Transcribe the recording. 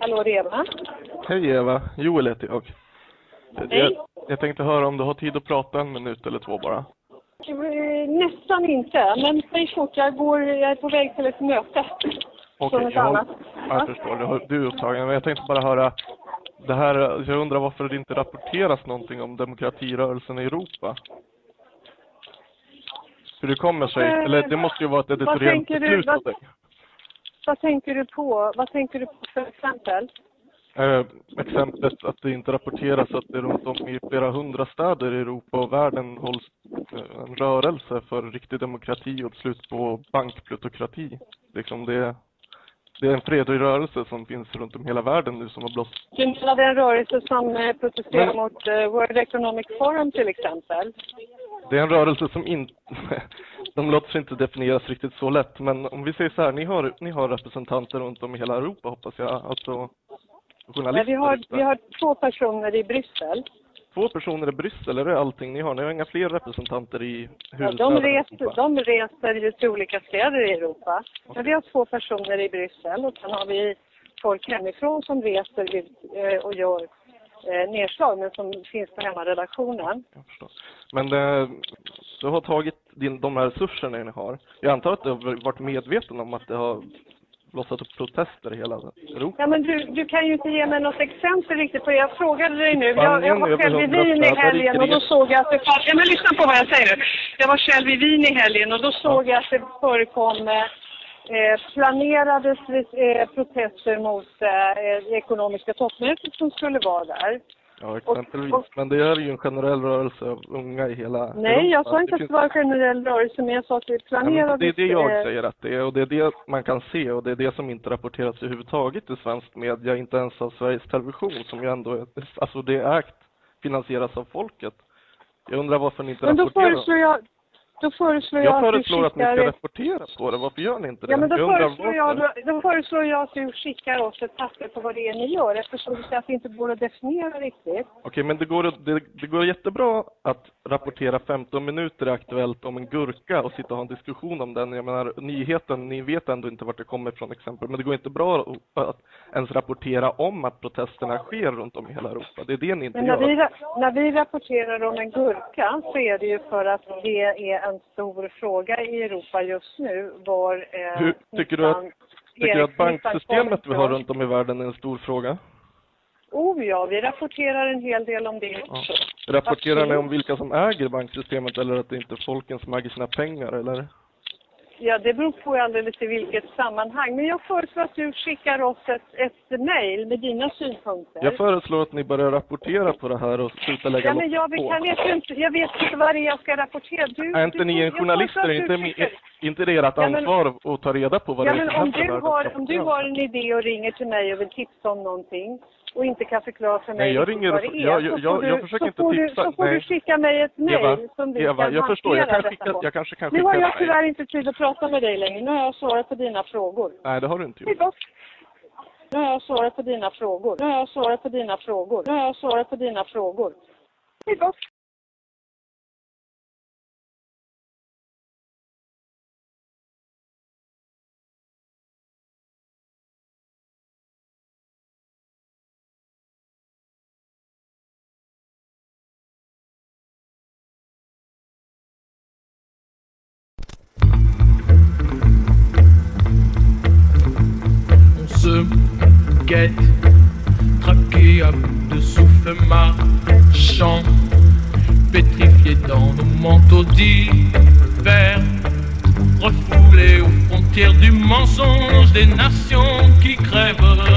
Hallå, det är Eva. Hej Eva, Joel heter jag. Hej. Jag, jag tänkte höra om du har tid att prata en minut eller två bara. Eh, Nästan inte, men säg fort. Jag, går, jag är på väg till ett möte. Okej, ett jag, annat. jag Ja. förstår. Du, är upptagen. Men jag tänkte bara höra. Det här, jag undrar varför det inte rapporteras någonting om demokratirörelsen i Europa. Hur det kommer sig, Eh, eller det måste ju vara ett editoriellt beslut av dig. Vad tänker du på? Vad tänker du på för exempel? Eh, exemplet att det inte rapporteras att det runt om i flera hundra städer i Europa och världen hålls eh, en rörelse för riktig demokrati och slut på bankplutokrati. Liksom det, det är en fredlig rörelse som finns runt om hela världen nu som har blåst. Du menar den rörelse som eh, protesterar Men- mot eh, World Economic Forum till exempel? Det är en rörelse som inte, de låter sig inte definieras riktigt så lätt, men om vi säger så här, ni har, ni har representanter runt om i hela Europa hoppas jag, alltså journalister. vi, har, vi har två personer i Bryssel. Två personer i Bryssel, är det allting ni har? Ni har inga fler representanter i Ja, huvudstaden? de, reser, de reser ju till olika städer i Europa. Men vi har två personer i Bryssel och sen har vi folk hemifrån som reser ut eh, och gör eh, nedslag men som finns på hemmaredaktionen. Men det, du har tagit din, de här resurserna ni har. Jag antar att du har varit medveten om att det har blossat upp protester i hela Europa? Ja, men du, du kan ju inte ge mig något exempel riktigt på Jag frågade dig nu. Jag, jag var själv i Wien i helgen och då såg jag att det fanns... Ja, men lyssna på vad jag säger nu. Jag var själv i Wien i helgen och då såg jag att det förekom eh, eh, planerade eh, protester mot eh, det ekonomiska toppmötet som skulle vara där. Ja, exempelvis. och- Men det är ju en generell rörelse av unga i hela Nej, jag sa inte att det var en generell rörelse, men jag sa att det Ja, planerades... det är det jag säger att det är och det är det man kan se och det är det som inte rapporteras överhuvudtaget i svensk media, inte ens av Sveriges Television som ju ändå är, alltså det är ägt, finansieras av folket. Jag undrar varför ni inte Men då rapporterar. föreslår jag... Då föreslår jag, Jag att du föreslår att ni skickar ska rapportera på det. Varför gör ni inte det? Ja, men då jag föreslår, jag, då, då föreslår jag att du skickar oss ett papper på vad det är ni gör eftersom du säger att det inte går att definiera riktigt. Okej, men det går, att- det, det går jättebra att rapportera 15 minuter Aktuellt om en gurka och sitta och ha en diskussion om den. Jag menar, nyheten, ni vet ändå inte vart det kommer ifrån exempel, men det går inte bra att- att ens rapportera om att protesterna sker runt om i hela Europa. Det är det ni inte Men när gör. vi, när vi rapporterar om en gurka så är det ju för att det är en stor fråga i Europa just nu var eh, Hur, tycker du att, tycker du att banksystemet vi har runt om i världen är en stor fråga? Oh ja, vi rapporterar en hel del om det också. Rapporterar ni Absolut. om vilka som äger banksystemet eller att det inte är folken som äger sina pengar eller? Ja, det beror på alldeles i vilket sammanhang. Men jag föreslår att du skickar oss ett, ett mejl med dina synpunkter. Jag föreslår att ni börjar rapportera på det här och sluta lägga Ja, men jag, på. jag, vet inte, jag vet inte vad det är jag ska rapportera. Du, Är inte du, ni en jag journalist? föreslår Är att du inte, skickar- inte det ert Ja, men- ansvar att ta reda på vad Ja, det är men som om händer du, där? har, om du har en idé och ringer till mig och vill tipsa om någonting och inte kan förklara för mig Nej, jag ringer vad det är, jag- jag- jag du- försöker inte får du, tipsa. Så får Nej. du skicka mig ett mejl som vi Eva, kan jag förstår. Jag kan skicka, jag kanske kan Nu skicka har jag tyvärr inte tid att prata med dig längre. Nu har jag svarat på dina frågor. Nej, det har du inte gjort. Nu har jag svarat på dina frågor. Nu har jag svarat på dina frågor. Nu har jag svarat på dina frågor. Hej då. Guette, traqué à bout de souffle marchant, pétrifié dans nos manteaux d'hiver, refoulés aux frontières du mensonge des nations qui crèvent.